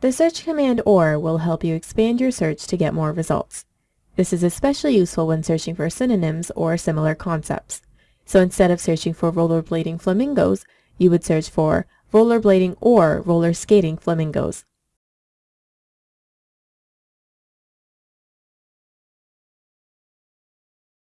The search command OR will help you expand your search to get more results. This is especially useful when searching for synonyms or similar concepts. So instead of searching for rollerblading flamingos, you would search for rollerblading or roller skating flamingos.